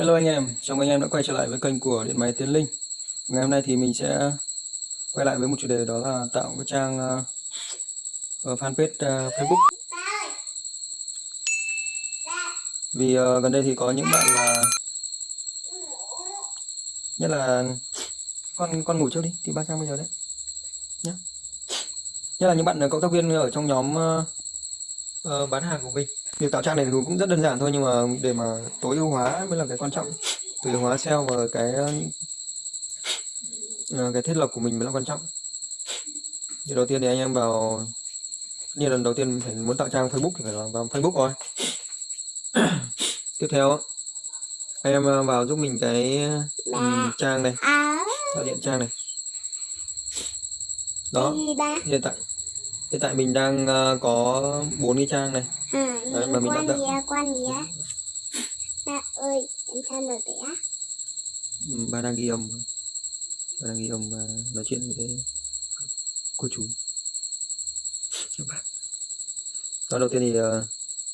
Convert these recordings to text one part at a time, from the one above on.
Hello anh em, chào mừng anh em đã quay trở lại với kênh của Điện máy Tiến Linh. Ngày hôm nay thì mình sẽ quay lại với một chủ đề đó là tạo cái trang uh, fanpage uh, Facebook. Vì uh, gần đây thì có những bạn là nhất là con con ngủ trước đi thì ba trang bây giờ đấy Nhá Nhất là những bạn cộng tác viên ở trong nhóm uh, uh, bán hàng của mình việc tạo trang này cũng rất đơn giản thôi nhưng mà để mà tối ưu hóa mới là cái quan trọng. Tối ưu hóa SEO và cái uh, cái thiết lập của mình mới là quan trọng. Thì đầu tiên thì anh em vào như lần đầu tiên phải muốn tạo trang Facebook thì phải vào Facebook rồi. Tiếp theo anh em ờ, vào giúp mình cái um, trang này. Tạo điện trang này. Đó hiện tại hiện tại mình đang uh, có bốn cái trang này. À, Đấy, mà mình quan đã gì á quan gì á? Ba ơi em sao rồi vậy á. Ừ, ba đang ghi âm. Ba đang ghi âm và nói chuyện với cô chú. Đó đầu tiên thì uh,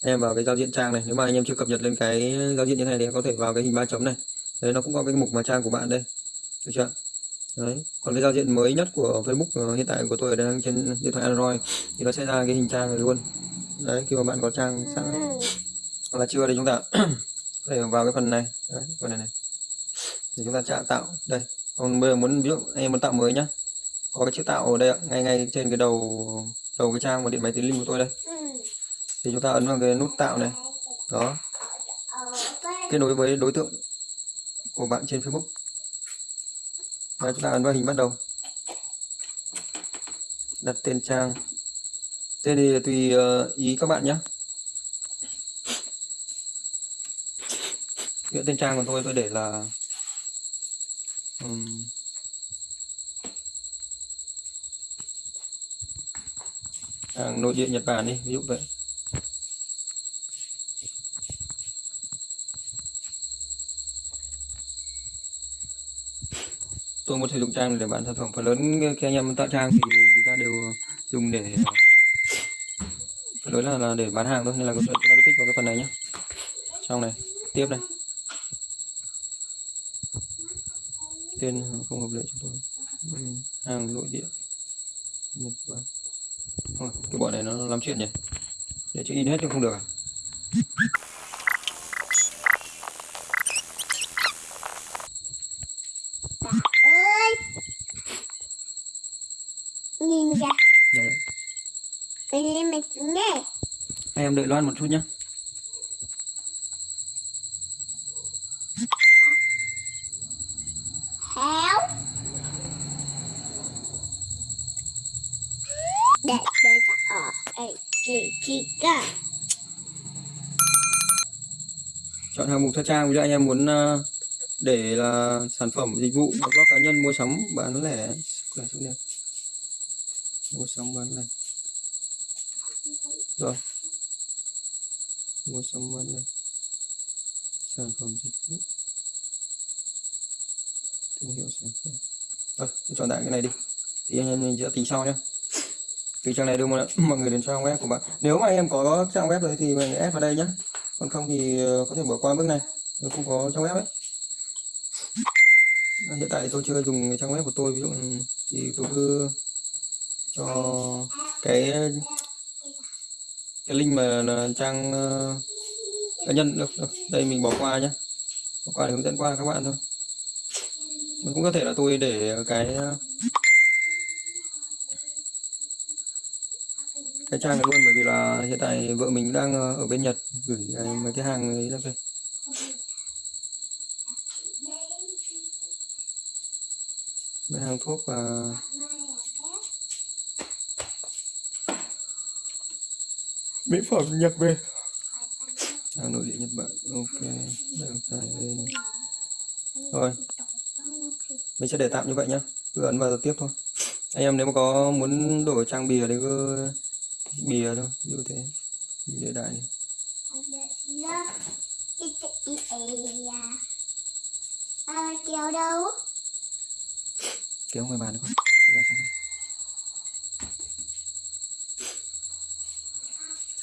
em vào cái giao diện trang này. Nếu mà anh em chưa cập nhật lên cái giao diện như này thì em có thể vào cái hình ba chấm này. Đấy nó cũng có cái mục mà trang của bạn đây. Được chưa đấy. Còn cái giao diện mới nhất của Facebook ờ, hiện tại của tôi đang trên điện thoại Android thì nó sẽ ra cái hình trang này luôn. Đấy khi mà bạn có trang sẵn. Hoặc là chưa thì chúng ta có thể vào cái phần này. Đấy, phần này này. Thì chúng ta chạm tạo. Đây. Còn bây giờ muốn ví dụ em muốn tạo mới nhá. Có cái chữ tạo ở đây ạ. Ngay ngay trên cái đầu đầu cái trang của điện máy tính linh của tôi đây. Thì chúng ta ấn vào cái nút tạo này. Đó. Kết nối với đối tượng của bạn trên Facebook và chúng ta ấn vào hình bắt đầu. Đặt tên trang. Tên thì tùy ờ, ý các bạn nhé. Hiện tên trang của tôi tôi để là um, hàng nội địa Nhật Bản đi ví dụ vậy. Tôi muốn sử dụng trang để bán sản phẩm phần lớn khi anh em tạo trang thì chúng ta đều dùng để phần lớn là, là để bán hàng thôi nên là chúng ta cứ tích vào cái phần này nhé trong này tiếp này tên không hợp lệ chúng tôi. Hàng nội địa Nhật Bản. Thôi, cái bọn này nó lắm chuyện nhỉ? Để chữ in hết chứ không được à ơi nhìn kìa Đấy máy tính đây em đợi Loan một chút nhé héo. Để đây là ở đây chị chị cả chọn hàng mục theo trang ví dụ anh em muốn ờ, để là sản phẩm dịch vụ blog cá nhân mua sắm bán lẻ. Cửa số điện mua sắm bán lẻ rồi. Mua sắm bán lẻ sản phẩm dịch vụ. Thương hiệu sản phẩm. Rồi chọn đại cái này đi. Thì anh em mình sẽ tính sau nhé từ trang này đưa mọi mọi người đến trang web của bạn. Nếu mà anh em có trang web rồi thì mình ép vào đây nhé còn không thì ờ, có thể bỏ qua bước này. Nếu không có trang web ấy. Ờ, hiện tại tôi chưa dùng cái trang web của tôi. Ví dụ ừ, thì tôi cứ cho cái cái link mà là trang ờ, cá nhân được, được. Đây mình bỏ qua nhé bỏ qua để hướng dẫn qua các bạn thôi. Mình cũng có thể là tôi để cái ờ, cái trang này luôn bởi vì là hiện tại vợ mình đang ờ, ở bên Nhật gửi mấy cái hàng ấy ra đây mấy hàng thuốc và mỹ phẩm nhập về. Hàng nội địa Nhật Bản. Ok đăng tải lên. Rồi. Mình sẽ để tạm như vậy nhá. Cứ ấn vào tiếp thôi. Anh em nếu mà có muốn đổi trang bìa thì cứ bìa thôi dụ thế. Để đại này. à kéo đâu kéo ngoài bàn được. Không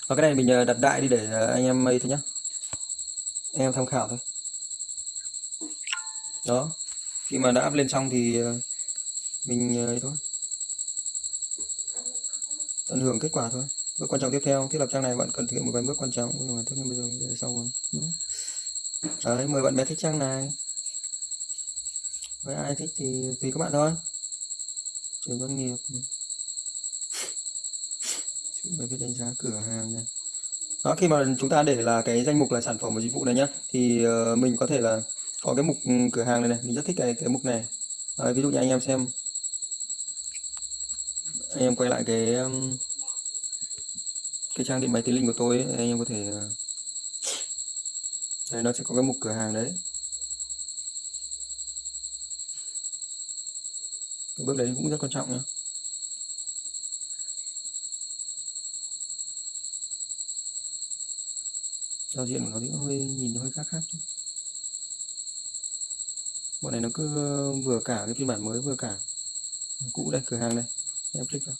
và cái này mình ờ, đặt đại đi để ờ, anh em mây thôi nhá. Anh em tham khảo thôi. Đó, khi mà đã up lên xong thì mình ấy thôi. Tận hưởng kết quả thôi. Bước quan trọng tiếp theo, thiết lập trang này bạn cần thực hiện một vài bước quan trọng. Nhưng mà tất nhiên bây giờ để sau rồi. Đúng. đấy, mời bạn bè thích trang này. Với ai thích thì tùy các bạn thôi. Chuyển doanh nghiệp với cái đánh giá cửa hàng này. Đó khi mà chúng ta để là cái danh mục là sản phẩm và dịch vụ này nhá thì uh, mình có thể là có cái mục ừ, cửa hàng này này mình rất thích cái cái mục này. Đấy, ví dụ như anh em xem. Anh em quay lại cái ừ, cái trang điện máy tính linh của tôi ấy, anh em có thể ờ, đây nó sẽ có cái mục cửa hàng đấy. Cái bước đấy cũng rất quan trọng nhé giao diện của nó thì cũng hơi nhìn hơi khác khác chút. Bọn này nó cứ ờ, vừa cả cái phiên bản mới vừa cả. Cũ đây cửa hàng đây. Em click vào.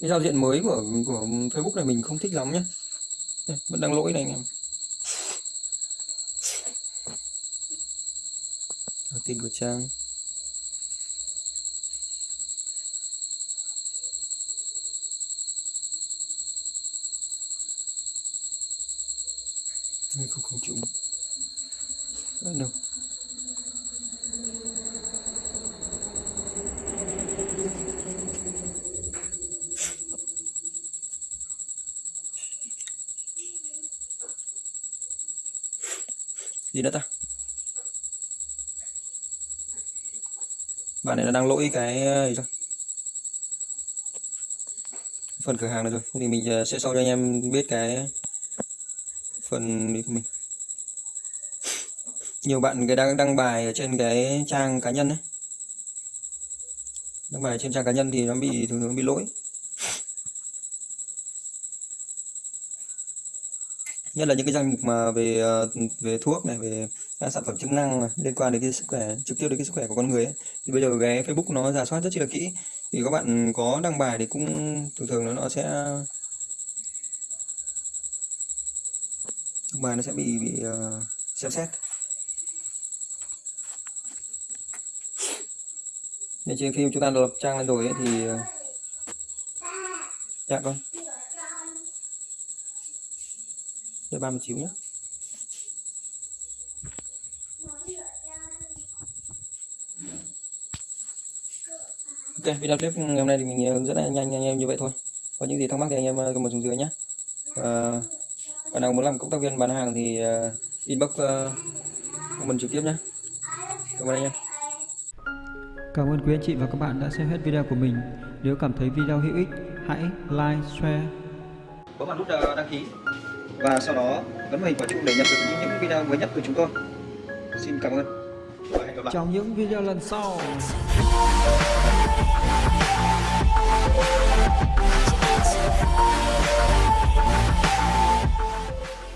Cái giao diện mới của của Facebook này mình không thích lắm nhé Đây, vẫn đang lỗi này anh em. Thông tin của trang. Đây, không không chịu. Bắt đâu gì nữa ta? Bạn này nó đang lỗi cái ờ, gì rồi phần cửa hàng này rồi. Thì mình ờ, sẽ sau cho anh em biết cái phần đi của mình. Nhiều bạn cái đang, đăng bài ở trên cái trang cá nhân đấy đăng bài trên trang cá nhân thì nó bị, thường thường bị lỗi. Nhất là những cái danh mục mà về ờ, về thuốc này, về các sản phẩm chức năng mà liên quan đến cái sức khỏe, trực tiếp đến cái sức khỏe của con người ấy. thì bây giờ cái Facebook nó giả soát rất chi là kỹ. Thì các bạn có đăng bài thì cũng, thường thường nó sẽ đăng bài nó sẽ bị bị uh, xem xét. Nên trên khi chúng ta lập trang lên rồi ấy, thì ờ, dạ vâng. con đợi ba mươi chín nhé ok video clip ngày hôm nay thì mình ờ, hướng dẫn là nhanh anh em như vậy thôi. Có những gì thắc mắc thì anh em comment xuống dưới nhé và bạn nào muốn làm cộng tác viên bán hàng thì uh, inbox uh, comment trực tiếp nhé. Cảm ơn anh em Cảm ơn quý anh chị và các bạn đã xem hết video của mình. Nếu cảm thấy video hữu ích, hãy like, share. Bấm vào nút ờ, đăng ký. Và sau đó bấm vào hình quả chuông để nhận được những, những video mới nhất của chúng tôi. Xin cảm ơn. Và hẹn gặp lại. Trong những video lần sau.